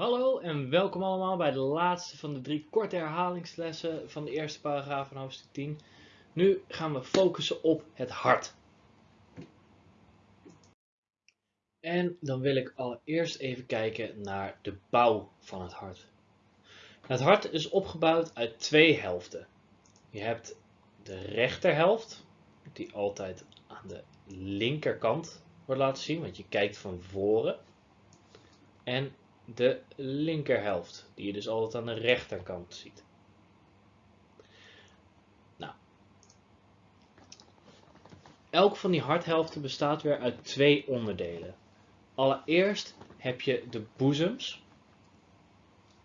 Hallo en welkom allemaal bij de laatste van de drie korte herhalingslessen van de eerste paragraaf van hoofdstuk 10. Nu gaan we focussen op het hart. En dan wil ik allereerst even kijken naar de bouw van het hart. Het hart is opgebouwd uit twee helften. Je hebt de rechterhelft, die altijd aan de linkerkant wordt laten zien, want je kijkt van voren. En de linkerhelft, die je dus altijd aan de rechterkant ziet. Nou, elk van die harthelften bestaat weer uit twee onderdelen. Allereerst heb je de boezems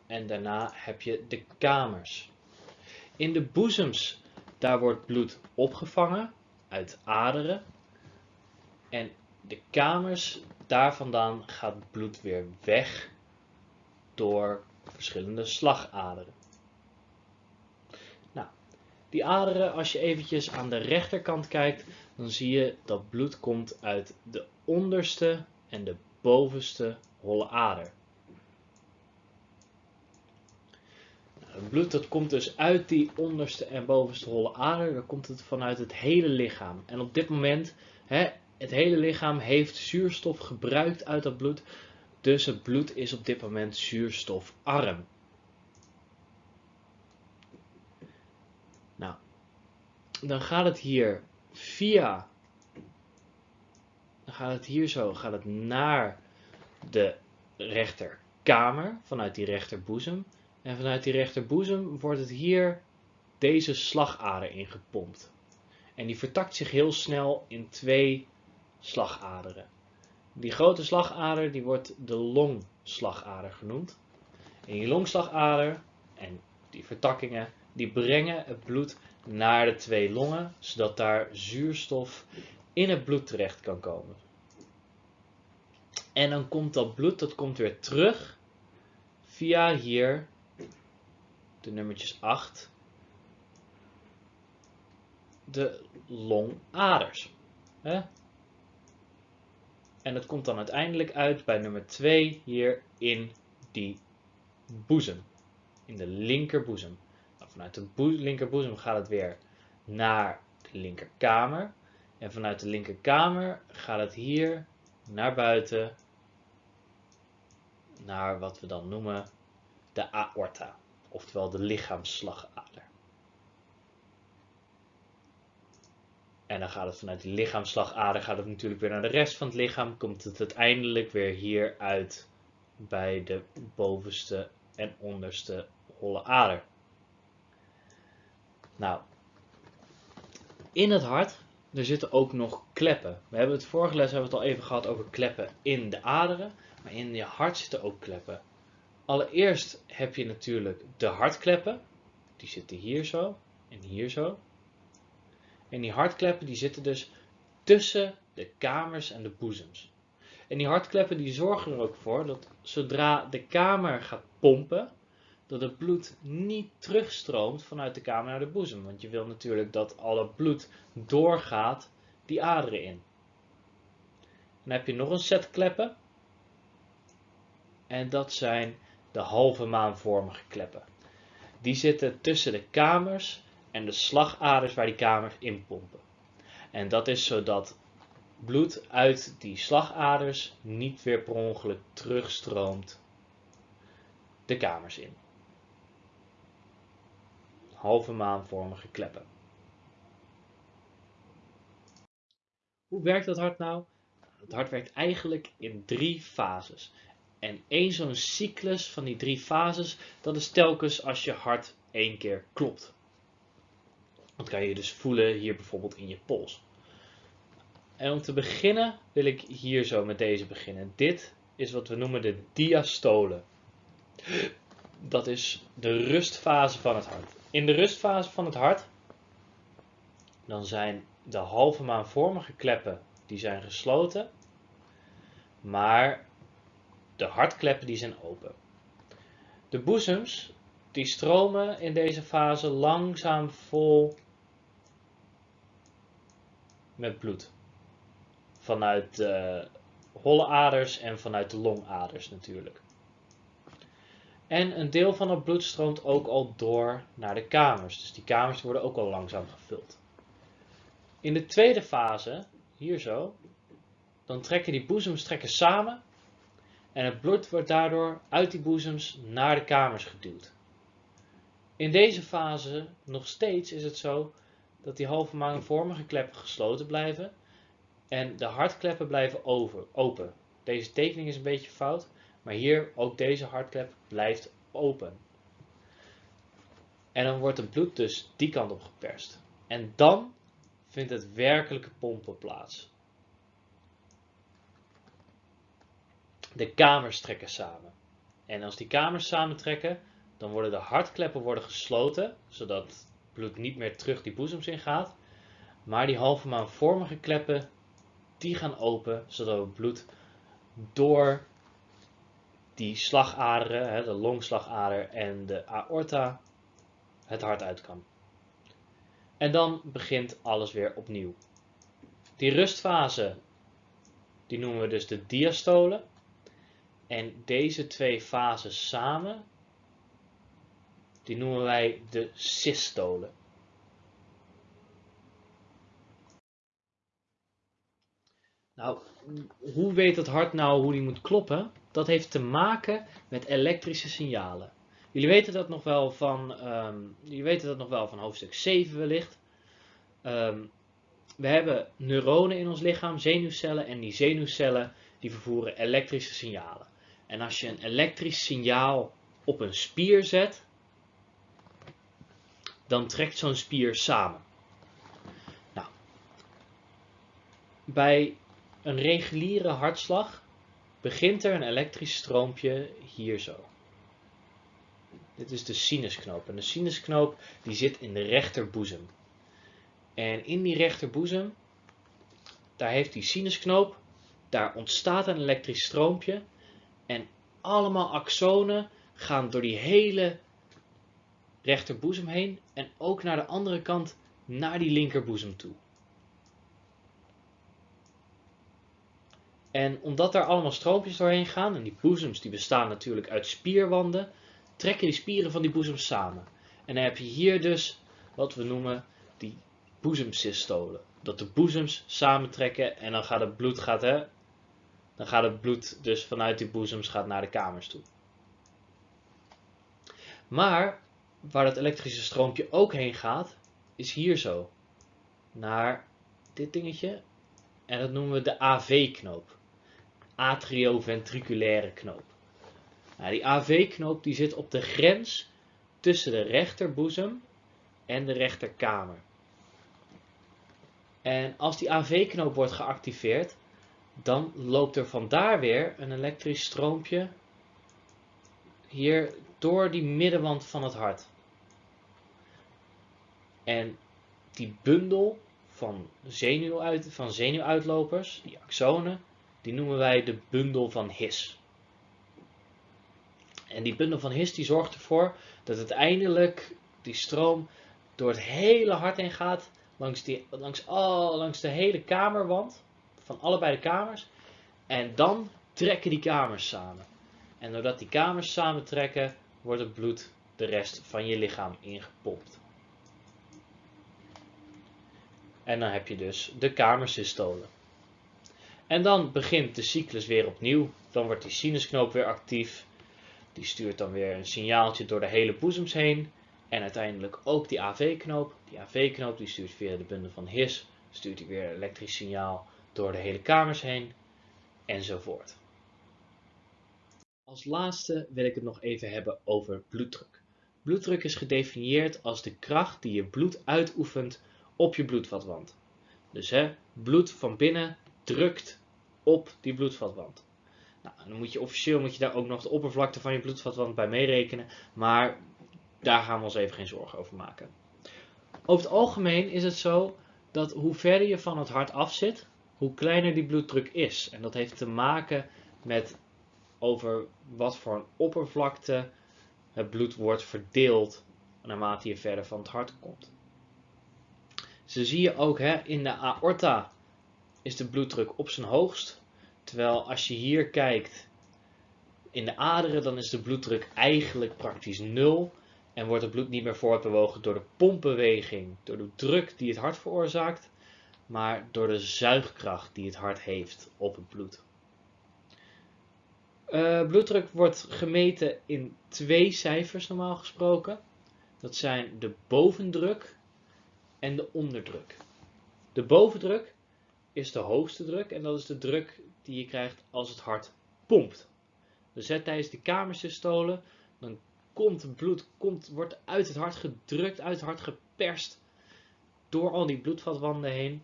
en daarna heb je de kamers. In de boezems, daar wordt bloed opgevangen uit aderen en de kamers, daar vandaan gaat bloed weer weg door verschillende slagaderen. Nou, die aderen, als je eventjes aan de rechterkant kijkt, dan zie je dat bloed komt uit de onderste en de bovenste holle ader. Nou, het bloed dat komt dus uit die onderste en bovenste holle ader, dan komt het vanuit het hele lichaam. En op dit moment, hè, het hele lichaam heeft zuurstof gebruikt uit dat bloed, dus het bloed is op dit moment zuurstofarm. Nou, dan gaat het hier via, dan gaat het hier zo, gaat het naar de rechterkamer, vanuit die rechterboezem. En vanuit die rechterboezem wordt het hier deze slagader ingepompt. En die vertakt zich heel snel in twee slagaderen. Die grote slagader die wordt de longslagader genoemd. En die longslagader en die vertakkingen die brengen het bloed naar de twee longen, zodat daar zuurstof in het bloed terecht kan komen. En dan komt dat bloed, dat komt weer terug via hier de nummertjes 8, de longaders. En het komt dan uiteindelijk uit bij nummer 2 hier in die boezem. In de linkerboezem. Nou, vanuit de linkerboezem gaat het weer naar de linkerkamer. En vanuit de linkerkamer gaat het hier naar buiten. Naar wat we dan noemen de aorta. Oftewel de lichaamsslagader. En dan gaat het vanuit de lichaamslagader gaat het natuurlijk weer naar de rest van het lichaam. Komt het uiteindelijk weer hier uit bij de bovenste en onderste holle ader. Nou, in het hart er zitten ook nog kleppen. We hebben het vorige les hebben we het al even gehad over kleppen in de aderen. Maar in je hart zitten ook kleppen. Allereerst heb je natuurlijk de hartkleppen. Die zitten hier zo en hier zo. En die hartkleppen die zitten dus tussen de kamers en de boezems. En die hartkleppen die zorgen er ook voor dat zodra de kamer gaat pompen, dat het bloed niet terugstroomt vanuit de kamer naar de boezem. Want je wil natuurlijk dat alle bloed doorgaat die aderen in. Dan heb je nog een set kleppen. En dat zijn de halve maanvormige kleppen. Die zitten tussen de kamers en de slagaders waar die kamers in pompen. En dat is zodat bloed uit die slagaders niet weer per ongeluk terugstroomt de kamers in. Halve maanvormige kleppen. Hoe werkt dat hart nou? Het hart werkt eigenlijk in drie fases. En één zo'n cyclus van die drie fases, dat is telkens als je hart één keer klopt. Dat kan je dus voelen hier bijvoorbeeld in je pols. En om te beginnen wil ik hier zo met deze beginnen. Dit is wat we noemen de diastole. Dat is de rustfase van het hart. In de rustfase van het hart dan zijn de halve maanvormige kleppen die zijn gesloten, maar de hartkleppen die zijn open. De boezems die stromen in deze fase langzaam vol met bloed. Vanuit de holle aders en vanuit de longaders natuurlijk. En een deel van het bloed stroomt ook al door naar de kamers. Dus die kamers worden ook al langzaam gevuld. In de tweede fase, hier zo, dan trekken die boezems trekken samen en het bloed wordt daardoor uit die boezems naar de kamers geduwd. In deze fase nog steeds is het zo dat die halve maanvormige kleppen gesloten blijven en de hartkleppen blijven over, open. Deze tekening is een beetje fout, maar hier ook deze hartklep blijft open. En dan wordt het bloed dus die kant op geperst. En dan vindt het werkelijke pompen plaats. De kamers trekken samen. En als die kamers samentrekken, dan worden de hartkleppen worden gesloten, zodat bloed niet meer terug die boezems in gaat. Maar die halve maanvormige kleppen, die gaan open, zodat het bloed door die slagaderen, de longslagader en de aorta, het hart uit kan. En dan begint alles weer opnieuw. Die rustfase, die noemen we dus de diastole. En deze twee fases samen, die noemen wij de systole. Nou, hoe weet het hart nou hoe die moet kloppen? Dat heeft te maken met elektrische signalen. Jullie weten dat nog wel van, um, jullie weten dat nog wel van hoofdstuk 7 wellicht. Um, we hebben neuronen in ons lichaam, zenuwcellen, en die zenuwcellen die vervoeren elektrische signalen. En als je een elektrisch signaal op een spier zet, dan trekt zo'n spier samen. Nou, bij een reguliere hartslag begint er een elektrisch stroompje hier zo. Dit is de sinusknoop. En de sinusknoop die zit in de rechterboezem. En in die rechterboezem, daar heeft die sinusknoop, daar ontstaat een elektrisch stroompje. En allemaal axonen gaan door die hele rechterboezem heen en ook naar de andere kant naar die linkerboezem toe. En omdat daar allemaal stroompjes doorheen gaan, en die boezems die bestaan natuurlijk uit spierwanden, trekken die spieren van die boezems samen. En dan heb je hier dus wat we noemen die boezemsystolen. Dat de boezems samentrekken en dan gaat het bloed, gaat, hè, dan gaat het bloed dus vanuit die boezems gaat naar de kamers toe. Maar waar dat elektrische stroompje ook heen gaat, is hier zo. Naar dit dingetje. En dat noemen we de AV-knoop. Atrioventriculaire knoop. Nou, die AV-knoop die zit op de grens tussen de rechterboezem en de rechterkamer. En als die AV-knoop wordt geactiveerd, dan loopt er vandaar weer een elektrisch stroompje hier door die middenwand van het hart. En die bundel van, zenuwuit, van zenuwuitlopers, die axonen, die noemen wij de bundel van His. En die bundel van His die zorgt ervoor dat uiteindelijk die stroom door het hele hart heen gaat, langs, die, langs, langs de hele kamerwand, van allebei de kamers. En dan trekken die kamers samen. En doordat die kamers samentrekken, wordt het bloed de rest van je lichaam ingepompt. En dan heb je dus de kamersystolen. En dan begint de cyclus weer opnieuw. Dan wordt die sinusknoop weer actief. Die stuurt dan weer een signaaltje door de hele boezems heen. En uiteindelijk ook die AV-knoop. Die AV-knoop die stuurt via de bundel van His. Stuurt hij weer een elektrisch signaal door de hele kamers heen. Enzovoort. Als laatste wil ik het nog even hebben over bloeddruk. Bloeddruk is gedefinieerd als de kracht die je bloed uitoefent op je bloedvatwand. Dus hè, bloed van binnen drukt op die bloedvatwand. Nou, dan moet je officieel moet je daar ook nog de oppervlakte van je bloedvatwand bij meerekenen, maar daar gaan we ons even geen zorgen over maken. Over het algemeen is het zo dat hoe verder je van het hart af zit, hoe kleiner die bloeddruk is. En dat heeft te maken met over wat voor een oppervlakte het bloed wordt verdeeld naarmate je verder van het hart komt. Zo zie je ook hè, in de aorta is de bloeddruk op zijn hoogst. Terwijl als je hier kijkt in de aderen dan is de bloeddruk eigenlijk praktisch nul en wordt het bloed niet meer voortbewogen door de pompbeweging, door de druk die het hart veroorzaakt, maar door de zuigkracht die het hart heeft op het bloed. Uh, bloeddruk wordt gemeten in twee cijfers normaal gesproken. Dat zijn de bovendruk en de onderdruk. De bovendruk is de hoogste druk en dat is de druk die je krijgt als het hart pompt. Dus tijdens de kamersystole, dan komt bloed, komt, wordt uit het hart gedrukt, uit het hart geperst door al die bloedvatwanden heen.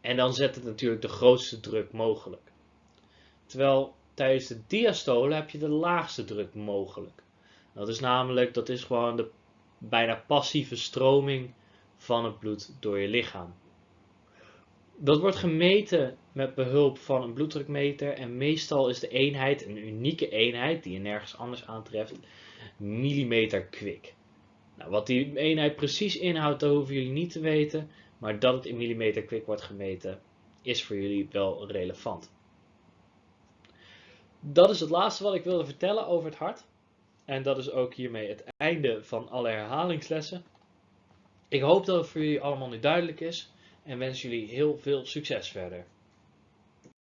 En dan zet het natuurlijk de grootste druk mogelijk. Terwijl tijdens de diastole heb je de laagste druk mogelijk. Dat is namelijk, dat is gewoon de bijna passieve stroming van het bloed door je lichaam. Dat wordt gemeten met behulp van een bloeddrukmeter en meestal is de eenheid een unieke eenheid die je nergens anders aantreft, millimeter kwik. Nou, wat die eenheid precies inhoudt, dat hoeven jullie niet te weten, maar dat het in millimeter kwik wordt gemeten is voor jullie wel relevant. Dat is het laatste wat ik wilde vertellen over het hart. En dat is ook hiermee het einde van alle herhalingslessen. Ik hoop dat het voor jullie allemaal nu duidelijk is en wens jullie heel veel succes verder.